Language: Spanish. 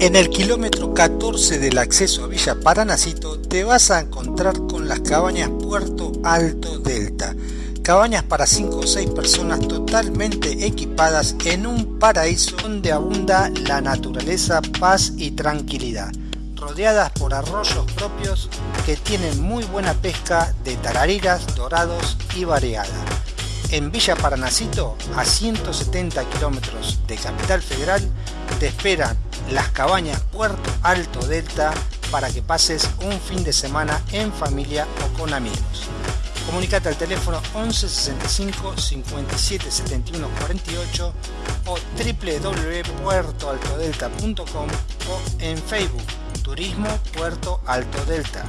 En el kilómetro 14 del acceso a Villa Paranacito te vas a encontrar con las cabañas Puerto Alto Delta. Cabañas para 5 o 6 personas totalmente equipadas en un paraíso donde abunda la naturaleza, paz y tranquilidad. Rodeadas por arroyos propios que tienen muy buena pesca de tarariras, dorados y variada. En Villa Paranacito, a 170 kilómetros de Capital Federal, te esperan las cabañas Puerto Alto Delta para que pases un fin de semana en familia o con amigos. Comunicate al teléfono 11 65 57 71 48 o www.puertoaltodelta.com o en Facebook Turismo Puerto Alto Delta.